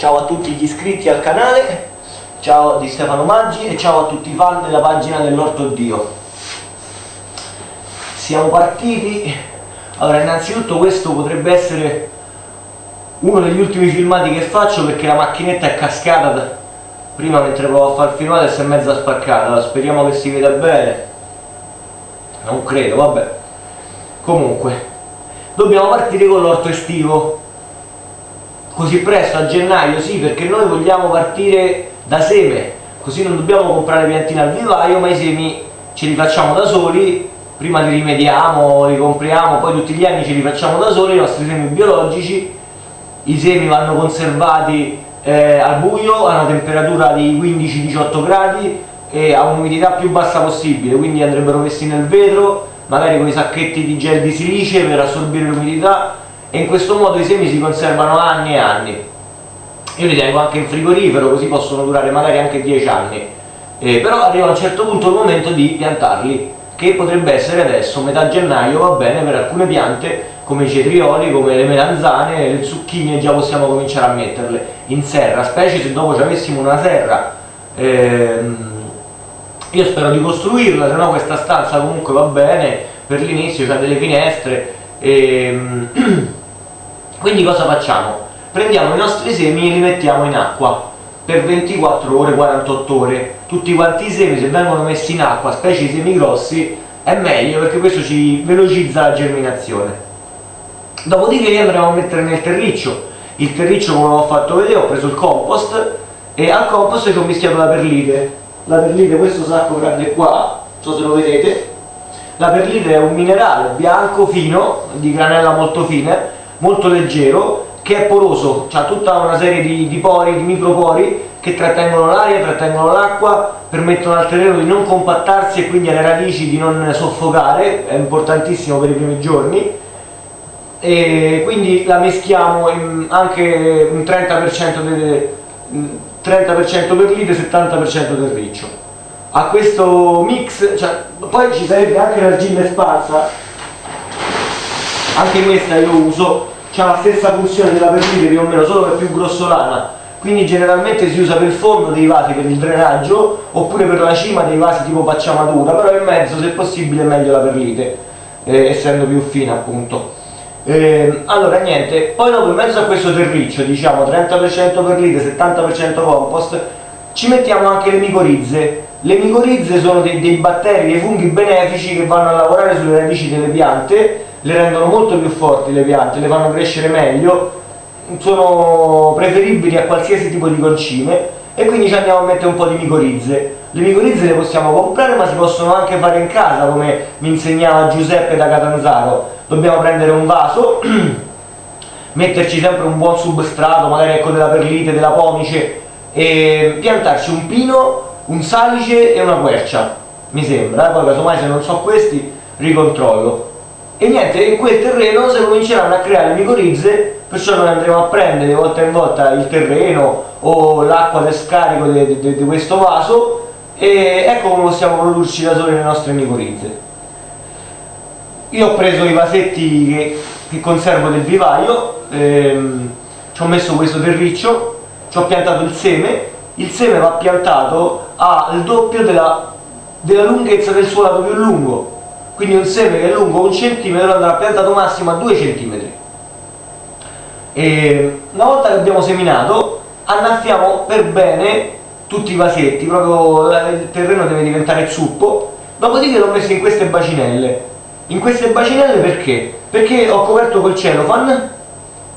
ciao a tutti gli iscritti al canale, ciao di Stefano Maggi e ciao a tutti i fan della pagina dell'Orto Dio. Siamo partiti, allora innanzitutto questo potrebbe essere uno degli ultimi filmati che faccio perché la macchinetta è cascata prima mentre provo a fare il filmato e si è mezza spaccata, speriamo che si veda bene, non credo, vabbè. Comunque, dobbiamo partire con l'orto estivo così presto a gennaio sì perché noi vogliamo partire da seme così non dobbiamo comprare piantine al vivaio ma i semi ce li facciamo da soli prima li rimediamo, li compriamo poi tutti gli anni ce li facciamo da soli i nostri semi biologici i semi vanno conservati eh, al buio a una temperatura di 15-18 gradi e a un'umidità più bassa possibile quindi andrebbero messi nel vetro magari con i sacchetti di gel di silice per assorbire l'umidità e in questo modo i semi si conservano anni e anni. Io li tengo anche in frigorifero così possono durare magari anche 10 anni. Eh, però arriva a un certo punto il momento di piantarli che potrebbe essere adesso, metà gennaio va bene per alcune piante come i cetrioli, come le melanzane, le zucchine già possiamo cominciare a metterle in serra, specie se dopo ci avessimo una serra. Ehm, io spero di costruirla, se no questa stanza comunque va bene per l'inizio, c'ha delle finestre ehm, quindi cosa facciamo? prendiamo i nostri semi e li mettiamo in acqua per 24 ore, 48 ore. Tutti quanti i semi se vengono messi in acqua, specie i semi grossi è meglio perché questo ci velocizza la germinazione. Dopodiché li andremo a mettere nel terriccio. Il terriccio come ho fatto vedere ho preso il compost e al compost ci ho mischiato la perlite. La perlite, questo sacco grande qua non so se lo vedete. La perlite è un minerale bianco fino di granella molto fine molto leggero che è poroso, ha tutta una serie di, di pori, di micropori che trattengono l'aria, trattengono l'acqua, permettono al terreno di non compattarsi e quindi alle radici di non soffocare, è importantissimo per i primi giorni e quindi la meschiamo in anche un 30% de, 30% per lite, 70% del riccio. A questo mix, cioè, poi ci sarebbe anche l'argilla sparsa, anche questa io uso, ha la stessa funzione della perlite più o meno, solo che è più grossolana. Quindi generalmente si usa per il fondo dei vasi per il drenaggio oppure per la cima dei vasi tipo pacciamatura però in mezzo se possibile è meglio la perlite eh, essendo più fina appunto. Eh, allora niente poi dopo in mezzo a questo terriccio diciamo 30% perlite 70% compost ci mettiamo anche le micorizze. Le micorizze sono dei, dei batteri, dei funghi benefici che vanno a lavorare sulle radici delle piante le rendono molto più forti le piante, le fanno crescere meglio, sono preferibili a qualsiasi tipo di concime e quindi ci andiamo a mettere un po' di micorizze. Le micorizze le possiamo comprare ma si possono anche fare in casa come mi insegnava Giuseppe da Catanzaro. Dobbiamo prendere un vaso, metterci sempre un buon substrato, magari ecco della perlite, della pomice e piantarci un pino, un salice e una quercia, mi sembra, poi casomai se non so questi ricontrollo e niente, in quel terreno si cominceranno a creare micorizze, perciò noi andremo a prendere volta in volta il terreno o l'acqua del scarico di questo vaso e ecco come possiamo produrci da soli le nostre micorizze. Io ho preso i vasetti che, che conservo del vivaio, ehm, ci ho messo questo terriccio, ci ho piantato il seme, il seme va piantato al doppio della, della lunghezza del suo lato più lungo, quindi un seme che è lungo un centimetro andrà piantato massimo a 2 centimetri. E una volta che abbiamo seminato annaffiamo per bene tutti i vasetti proprio il terreno deve diventare zuppo. Dopodiché l'ho messo in queste bacinelle. In queste bacinelle perché? perché ho coperto col celofan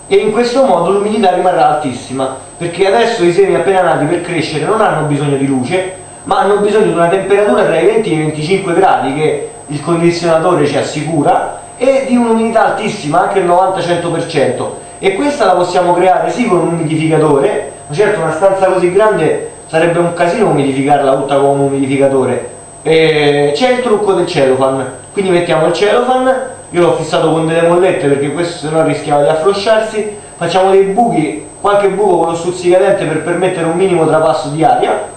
e in questo modo l'umidità rimarrà altissima perché adesso i semi appena nati per crescere non hanno bisogno di luce ma hanno bisogno di una temperatura tra i 20 e i 25 gradi che il condizionatore ci assicura e di un'umidità altissima, anche il 90-100% e questa la possiamo creare sì con un umidificatore, ma certo una stanza così grande sarebbe un casino umidificarla tutta con un umidificatore. C'è il trucco del cellophane. Quindi mettiamo il cellophane io l'ho fissato con delle mollette perché questo se no rischiava di afflosciarsi. Facciamo dei buchi, qualche buco con lo stuzzicadente per permettere un minimo trapasso di aria.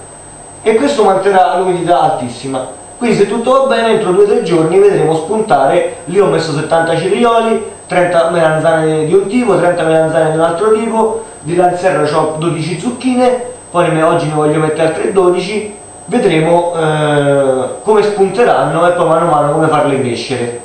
E questo manterrà l'umidità altissima quindi se tutto va bene entro 2-3 giorni vedremo spuntare. Lì ho messo 70 cetrioli 30 melanzane di un tipo 30 melanzane di un altro tipo di Lanzerra ho 12 zucchine. Poi oggi ne voglio mettere altre 12 vedremo eh, come spunteranno e poi mano a mano come farle crescere.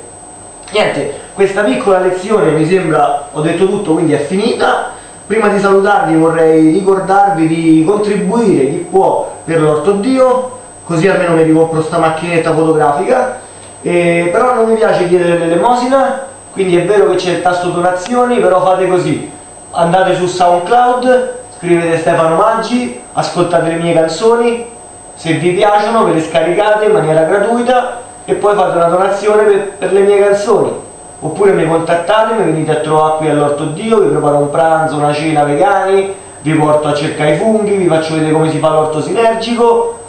Niente questa piccola lezione mi sembra ho detto tutto quindi è finita. Prima di salutarvi vorrei ricordarvi di contribuire chi può per l'orto dio così almeno mi ricompro sta macchinetta fotografica. E, però non mi piace chiedere l'elemosina quindi è vero che c'è il tasto donazioni però fate così. Andate su SoundCloud scrivete Stefano Maggi ascoltate le mie canzoni. Se vi piacciono ve le scaricate in maniera gratuita e poi fate una donazione per, per le mie canzoni. Oppure mi contattate, mi venite a trovare qui all'Orto Dio, vi preparo un pranzo, una cena vegani, vi porto a cercare i funghi, vi faccio vedere come si fa l'orto sinergico,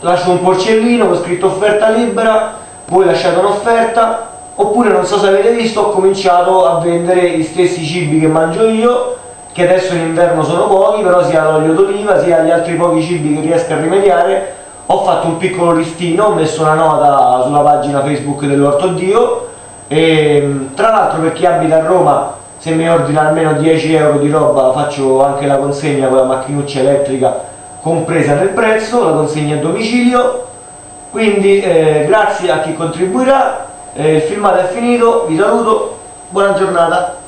lascio un porcellino con scritto offerta libera, voi lasciate un'offerta, oppure non so se avete visto ho cominciato a vendere gli stessi cibi che mangio io, che adesso in inverno sono pochi, però sia l'olio d'oliva sia gli altri pochi cibi che riesco a rimediare, ho fatto un piccolo listino, ho messo una nota sulla pagina Facebook dell'Orto Dio, e, tra l'altro per chi abita a Roma se mi ordina almeno 10 euro di roba faccio anche la consegna con la macchinuccia elettrica compresa nel prezzo, la consegna a domicilio. Quindi eh, grazie a chi contribuirà eh, il filmato è finito, vi saluto buona giornata